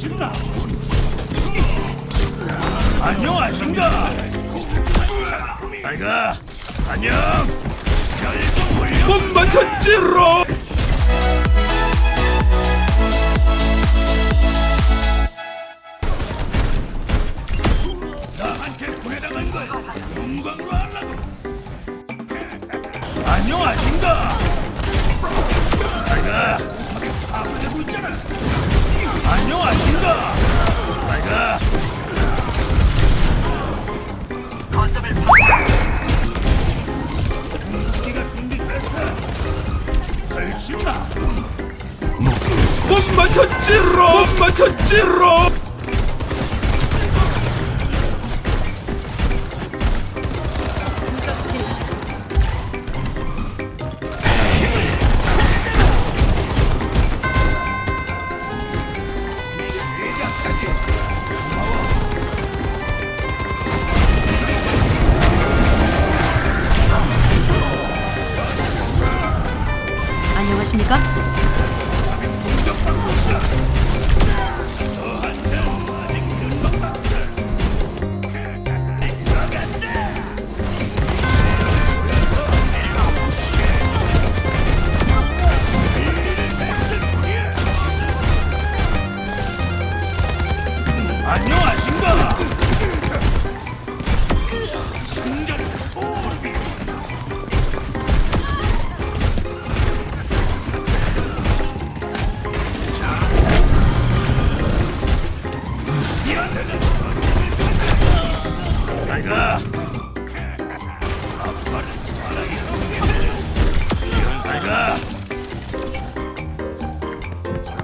걸신다. 안녕하신가? 아이가 안녕. 못 맞췄지로. 맞췄지로. 안녕하십니까? 안녕하신가? 아빠를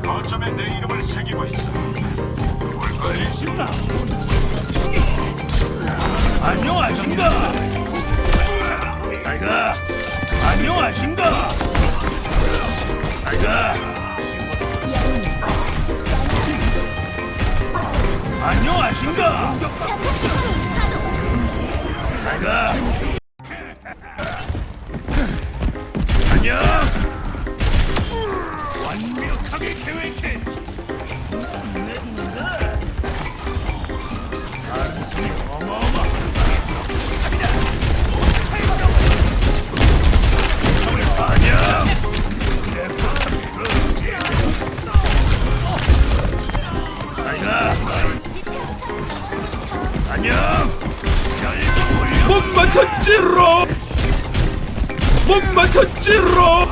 거점에 내 이름을 새기고 있어. 안녕하신가? 아이가 안녕하신가? 아이가 안녕하신가? 맞췄지로. 못 맞췄지로.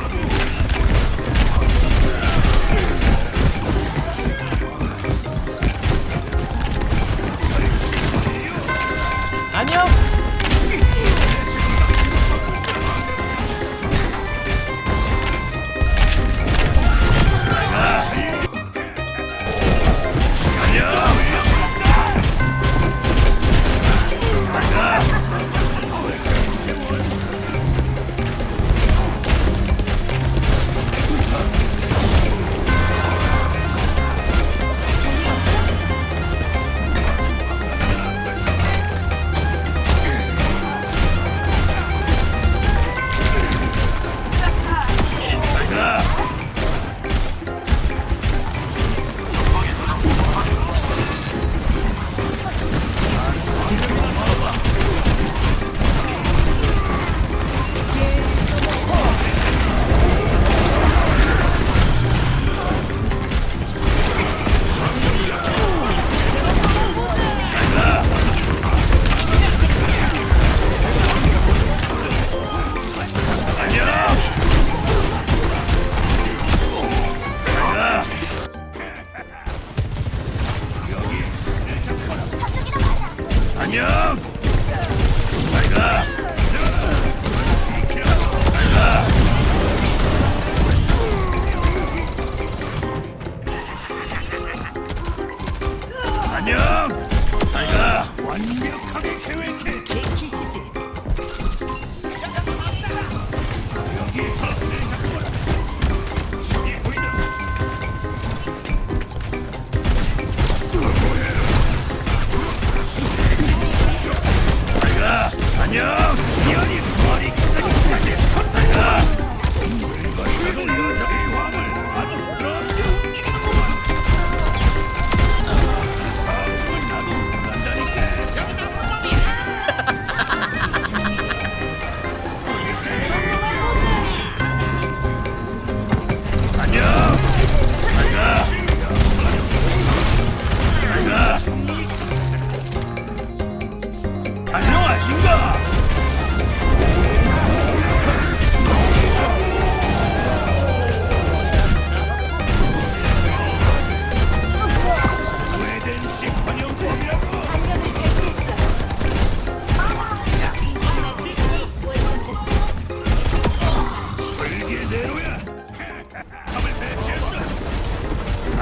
안녕. 아이가 완벽하게 계획해.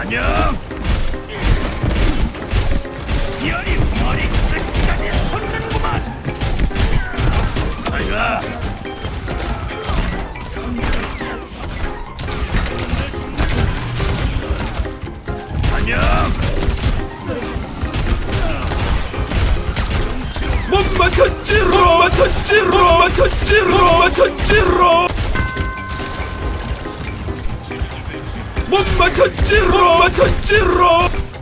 안녕! 열이 머리 끝까지 솟는구만! 아이가! 못 맞췄지로! 맞췄지로! 맞췄지로! 맞췄지로! 못 맞췄지로 못 맞췄지로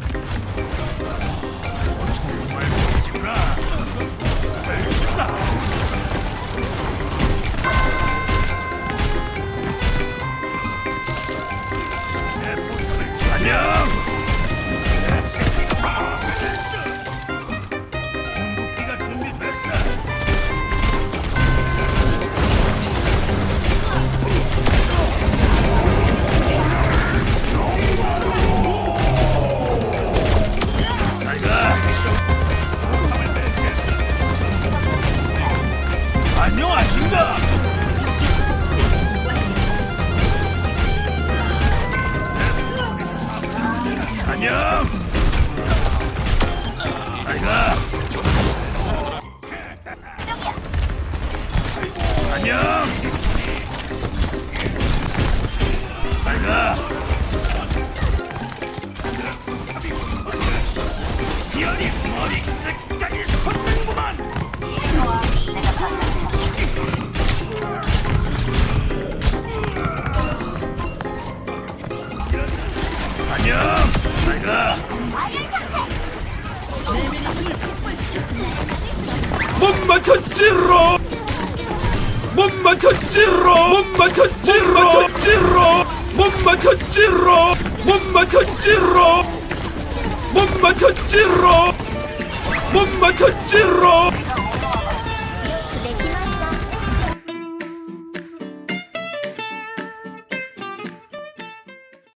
안녕. 잘가 안녕 잘가 열이 머리 끝까지 솟는구만 안녕 잘 가 못 맞췄지로! 못 맞췄지로! 못 맞췄지로! 못 맞췄지로! 못 맞췄지로! 못 맞췄지로! 못 맞췄지로! 못 맞췄지로